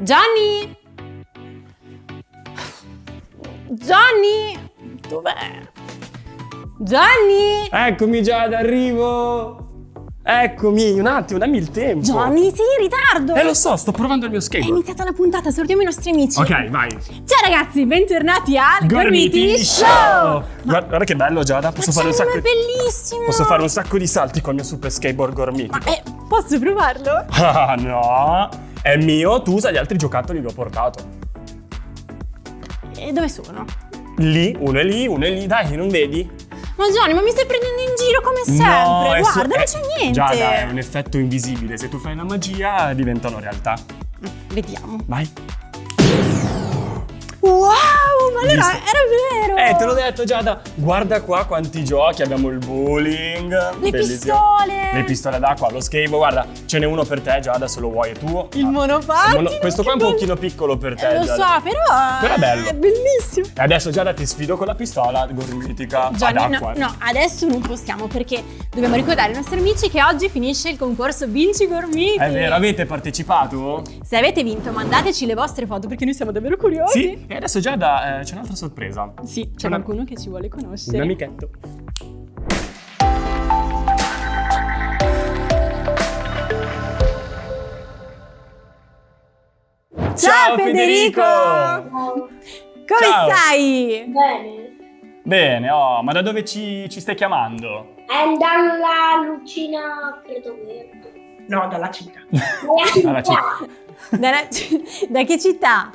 Johnny! Johnny! Dov'è? Johnny! Eccomi Giada, arrivo! Eccomi, un attimo, dammi il tempo. Johnny, sei in ritardo! Eh lo so, sto provando il mio È skateboard. iniziata la puntata, salutiamo i nostri amici. Ok, vai. Ciao ragazzi, bentornati al Gormiti Show! Guarda, guarda che bello Giada, posso Ma fare un sacco è bellissimo! Posso fare un sacco di salti col mio super skateboard gormiti. Ma eh, posso provarlo? Ah no, è mio, tu usa gli altri giocattoli che ho portato. E dove sono? Lì, uno è lì, uno è lì, dai, non vedi? Ma Johnny, ma mi stai prendendo in giro come sempre? so- Guarda, non eh, c'è niente! Giada, è un effetto invisibile, se tu fai la magia diventano realtà. Vediamo. Vai. Wow, ma allora Visto? era vero! Eh, te l'ho detto Giada, guarda qua quanti giochi, abbiamo il bowling, Le bellissimo. pistole! Le pistole d'acqua, lo skateboard, guarda, ce n'è uno per te Giada se lo vuoi, è tuo. Il Ah. monopattino! Mono- Questo qua è un pochino piccolo per te, Eh, lo Giada. so, però, Però è bello. È bellissimo. E adesso Giada ti sfido con la pistola gormitica Gianni, no, no, adesso non possiamo perché dobbiamo ricordare ai nostri amici che oggi finisce il concorso Vinci Gormiti. È vero, avete partecipato? Se avete vinto, mandateci le vostre foto perché noi siamo davvero curiosi. Sì, e adesso Giada eh, c'è un'altra sorpresa. Sì, c'è Una- qualcuno che ci vuole Un conoscere. amichetto. Ciao Federico! Come Ciao. stai? Bene. Bene, oh, ma da dove ci, ci stai chiamando? È dalla lucina, credo verde. No, dalla città. Dalla città. Dalla- da che città?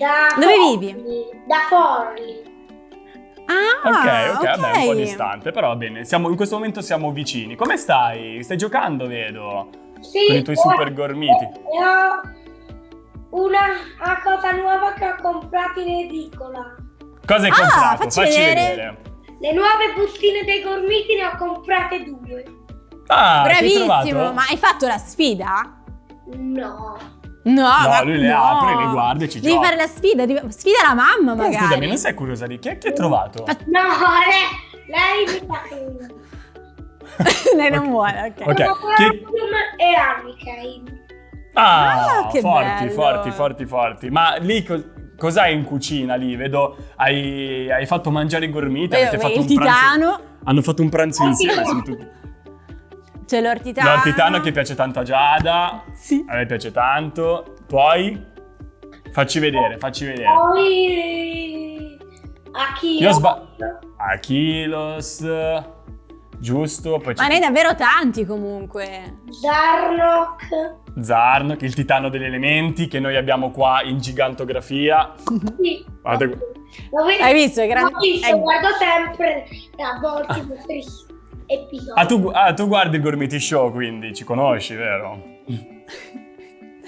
Da Dove Forli, vivi? Da Forli. Ah, ok, ok, vabbè, un po' distante, però va bene. Siamo, in questo momento siamo vicini. Come stai? Stai giocando, vedo. Sì, Con i tuoi super gormiti. E ho una, una cosa nuova che ho comprato in edicola. Cosa hai Ah, comprato? facci vedere. vedere. Le nuove bustine dei gormiti ne ho comprate due. Ah, Bravissimo, ma hai fatto la sfida? No. No, ma lui le no. apre, le guarda e ci Devi gioca. fare la sfida, devi- sfida la mamma magari. scusami, non sei curiosa di chi è che hai trovato? Ma- No, lei, lei mi fa. Lei non vuole, ok. Ok, chi- E Amicain. Ah, Ah, che forti, bello. forti, forti, forti. Ma lì co- cos'hai in cucina lì? Vedo, hai, hai fatto mangiare i gormiti, avete fatto il un pranzo. titano, Hanno fatto un pranzo insieme. sono tutti- c'è l'ortitano. L'ortitano che piace tanto a Giada, Sì. a me piace tanto. Poi, facci vedere, facci vedere. Poi a chi? Io sba- Achilos, giusto, poi Ma ne hai davvero tanti comunque. Zarnok. Zarnok, il titano degli elementi che noi abbiamo qua in gigantografia. Sì. Guarda- Lo vedo- Hai visto? È gran- L'ho visto, è- guardo sempre a volte i vostri episodi. Ah tu, ah, tu guardi il Gormiti Show, quindi ci conosci, vero?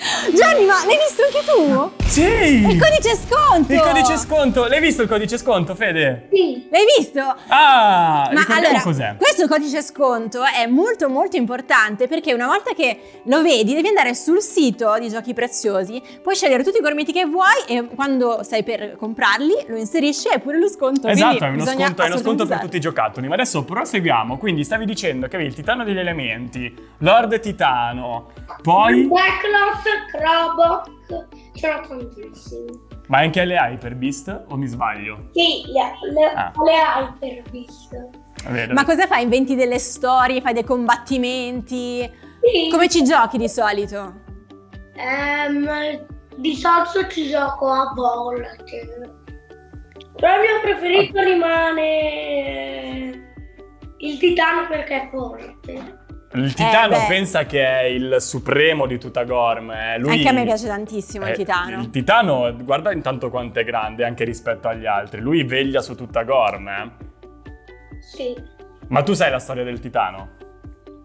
Gianni, ma l'hai visto anche tu? Sì! Il codice sconto! Il codice sconto! L'hai visto il codice sconto, Fede? Sì. L'hai visto? Ah! Ma allora, cos'è? questo codice sconto è molto molto importante perché una volta che lo vedi devi andare sul sito di Giochi Preziosi, puoi scegliere tutti i gormiti che vuoi e quando sei per comprarli lo inserisci e hai pure lo sconto. Esatto, è uno sconto, è uno sconto per tutti i giocattoli. Ma adesso proseguiamo. Quindi stavi dicendo che avevi il titano degli elementi, Lord Titano, poi... Backloss, Krobok. Ce n'ho tantissimi. Ma anche le Hyper Beast o mi sbaglio? Sì, le, le, Ah. le Hyper Beast. Vedo. Ma cosa fai? Inventi delle storie, fai dei combattimenti? Sì. Come ci giochi di solito? Ehm, di solito ci gioco a volte. Però il mio preferito rimane il titano perché è forte. Il titano Eh, pensa che è il supremo di tutta Gorm. eh. Lui- Anche a me piace tantissimo il eh, titano. Il titano, guarda intanto quanto è grande anche rispetto agli altri. Lui veglia su tutta Gorm. eh. Sì. Ma tu sai la storia del titano?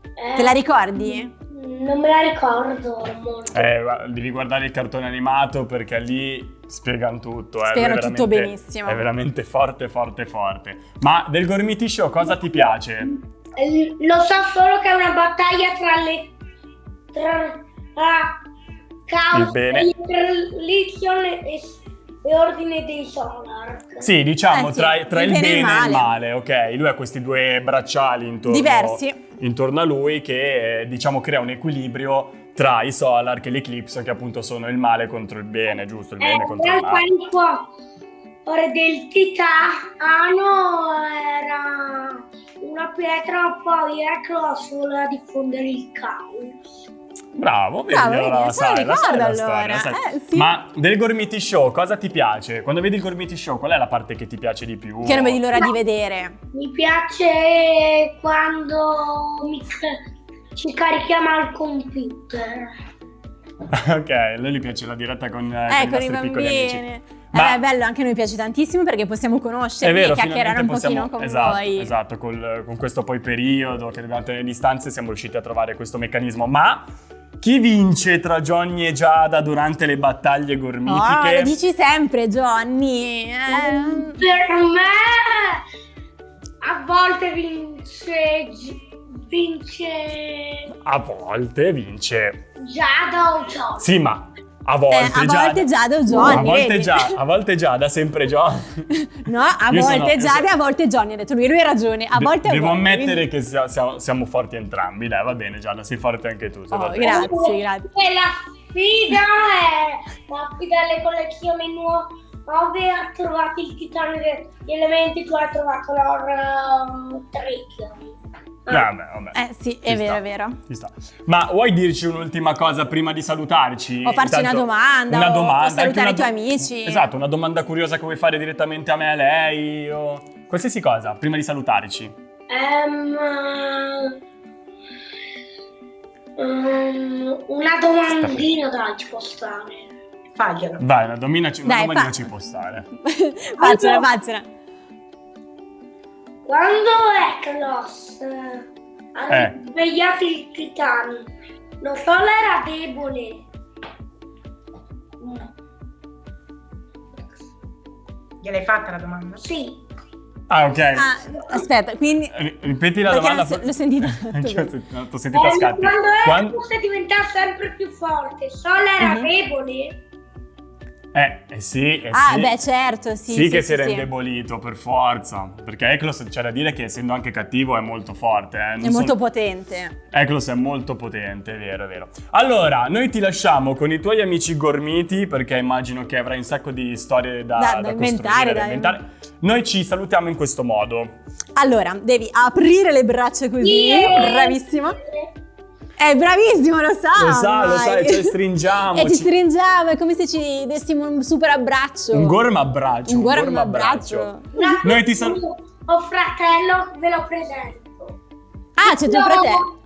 Eh, Te la ricordi? Non me la ricordo molto. Eh, devi guardare il cartone animato perché lì spiegano tutto. eh. Spiegano tutto benissimo. È veramente forte, forte, forte. Ma del Gormiti Show cosa ti piace? Eh, Lo so solo che è una battaglia tra le. tra. tra Caos, Il bene. Legion e, e Ordine dei Solar. Sì, diciamo Eh sì, tra, tra il il bene e bene il e il male. male, ok? Lui ha questi due bracciali intorno, Diversi. intorno a lui che, eh, diciamo, crea un equilibrio tra i Solar che l'Eclipse, che appunto sono il male contro il bene, giusto? Il bene Eh, contro il male. cuore del titano era una pietra, poi Eclos voleva diffondere il caos. Bravo, vedi, Bravo, allora la la sai, la sai ricorda la storia, allora. la sai. Eh, sì. Ma del Gormiti Show cosa ti piace? Quando vedi il Gormiti Show, qual è la parte che ti piace di più? Che non vedi l'ora di vedere. Mi piace quando mi ci carichiamo al computer. ok, a lui gli piace la diretta con, eh, Eh, con con i i nostri piccoli amici. Ma- Eh, è bello, anche a noi piace tantissimo perché possiamo vero, e chiacchierare un finalmente pochino possiamo, con esatto, voi. esatto, col- con questo poi periodo che dobbiamo tenere distanze siamo riusciti a trovare questo meccanismo. Ma chi vince tra Johnny e Giada durante le battaglie Oh, gormitiche? lo dici sempre, Johnny. Eh, Per me a volte vince vince A volte vince. Giada o John. Sì, ma a volte eh, a Giada. volte Giada o Johnny. a volte già, a volte Giada, sempre Johnny. No, a Io sono- volte io Giada sono- e a volte Johnny. Ha detto lui, lui ha ragione. A volte è Devo Johnny, ammettere quindi- che sia- siamo, siamo forti entrambi. Dai, va bene, Giada, sei forte anche tu. Oh, grazie, grazie. E la sfida è la sfida delle collezioni nuove ha trovato il titano degli elementi, tu hai trovato l'oro trick. Vabbè, vabbè. Eh sì, Ci è vero, sta, è vero. ci sta. Ma vuoi dirci un'ultima cosa prima di salutarci? O farci una domanda, Una o- o domanda, anche salutare una i tuoi amici. Esatto, una domanda curiosa che vuoi fare direttamente a me, a lei, o qualsiasi cosa, prima di salutarci. Ehm, ehm, una domandina dai ci può stare. Faglielo. Vai, una, domina, una Dai, domandina fa- ci può stare. faccela, faccela. Quando Eklos eh, ha Eh. svegliato il titano, lo sole era debole. No. Gliel'hai fatta la domanda? Sì. Ah, ok. Ah, aspetta, quindi... Ri- Ripeti la domanda. l'ho se- l'ho sentita Anch'io ho sentito- t'ho sentito a Eh, scatti. quando Quando- Eklos diventava sempre più forte, il sole era Mhm. debole. Eh, eh sì, eh Ah, sì. beh, certo, sì. Sì, sì, che sì, si era sì. indebolito per forza. Perché Eklos c'è da dire che essendo anche cattivo è molto forte. Eh. Non È molto sono- potente. Eklos è molto potente, è vero, è vero. Allora, noi ti lasciamo con i tuoi amici gormiti perché immagino che avrai un sacco di storie da, Da- da da inventare, da inventare. Noi ci salutiamo in questo modo. Allora, devi aprire le braccia così. Yeah. Bravissimo. È bravissimo, lo sa. Lo sa, lo sa, ormai. ci stringiamo, e ci stringiamo, è come se ci dessimo un super abbraccio. Un gorma abbraccio. Un gorma gorma abbraccio. Una- Noi ti sal- Ho fratello, ve lo presento. Ah, c'è tuo No. fratello.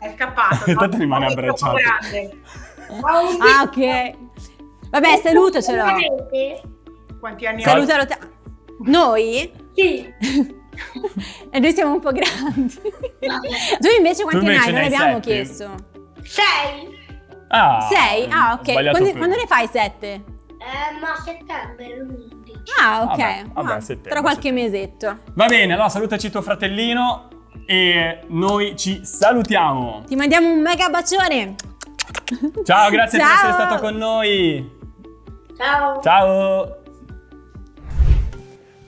È scappato. Tanto rimane abbracciato. un Ah, ok. Vabbè, salutacelo. Quanti anni ha? Salutalo te. Noi? Sì. e noi siamo un po' grandi. tu invece quanti invece ne hai? ne Non abbiamo sette. chiesto. Sei? Ah, Sei? Ah, ok. Quando, quando ne fai sette? Eh, ma a settembre l'11. Ah, ok. Vabbè, vabbè, Ah, settembre, tra qualche settembre. mesetto. Va bene, allora salutaci tuo fratellino e noi ci salutiamo. Ti mandiamo un mega bacione. Ciao, grazie per Ciao. essere stato con noi. Ciao. Ciao.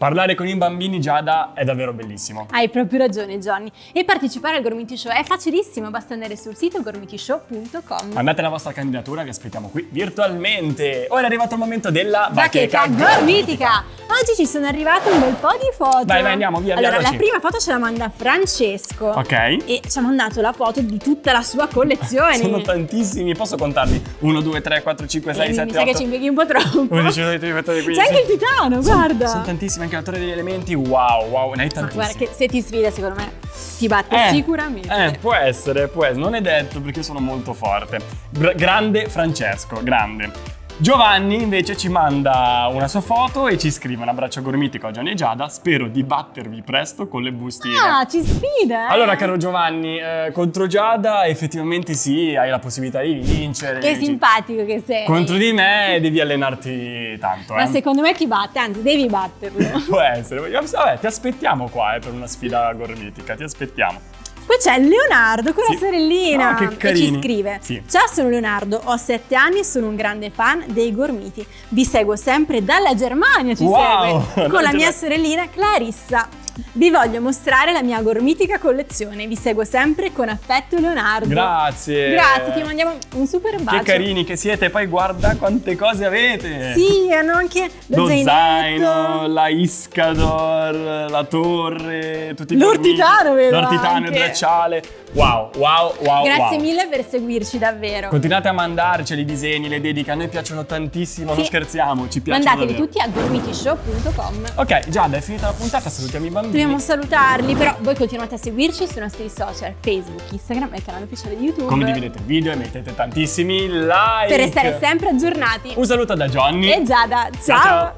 Parlare con i bambini Giada è davvero bellissimo. Hai proprio ragione, Johnny. E partecipare al Gormiti Show è facilissimo, basta andare sul sito gormitishow.com. Mandate la vostra candidatura, vi aspettiamo qui virtualmente. Ora è arrivato il momento della Bacheca gormitica! Oggi ci sono arrivate un bel po' di foto. Vai, vai, andiamo, via, Allora, la veloci. prima foto ce la manda Francesco. Ok. E ci ha mandato la foto di tutta la sua collezione. Sono tantissimi, posso contarli? 1, 2, 3, 4, 5, 6, Eh, 7, mi 8. sa che ci impieghi un po' troppo. 11, 12, 13, 14, 15. C'è anche il titano, guarda. Sono tantissimi, anche l'autore degli elementi. Wow, wow, ne hai Ma tantissimi. guarda che se ti sfida, secondo me ti batte Eh, sicuramente. Eh, può essere, può essere. Non è detto perché sono molto forte. Gra- grande Francesco, grande. Giovanni invece ci manda una sua foto e ci scrive un abbraccio gormitico a Gianni e Giada. Spero di battervi presto con le bustine. Ah, ci sfida. eh. Allora, caro Giovanni, eh, contro Giada effettivamente sì, hai la possibilità di vincere. Che simpatico che sei. Contro di me devi allenarti tanto. Ma eh. secondo me ti batte, anzi devi batterlo. Può essere. Vabbè, ti aspettiamo qua eh, per una sfida gormitica, ti aspettiamo. Poi c'è Leonardo con Sì. la sorellina Ah, che ci scrive. Sì. Ciao sono Leonardo, ho sette anni e sono un grande fan dei Gormiti. Vi seguo sempre dalla Germania, ci Wow, segue Con la mia sorellina Clarissa Vi voglio mostrare la mia gormitica collezione. Vi seguo sempre con affetto Leonardo. Grazie. Grazie, ti mandiamo un super bacio. Che carini che siete, poi guarda quante cose avete. Sì, hanno anche lo, Lo zaino, la Iscador, la torre, tutti i L'ortitano, vedo L'ortitano, il bracciale. Wow, wow, wow, Grazie wow. mille per seguirci davvero. Continuate a mandarceli i disegni, le dediche, a noi piacciono tantissimo, non Sì. scherziamo, ci piacciono Mandateli davvero. tutti a gormitishow.com. Ok, Giada, è finita la puntata, salutiamo i bambini. Dobbiamo salutarli, però voi continuate a seguirci sui nostri social, Facebook, Instagram e il canale ufficiale di YouTube. Condividete il video e mettete tantissimi like. Per restare sempre aggiornati. Un saluto da Johnny. E Giada, Ciao, ciao.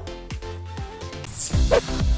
ciao.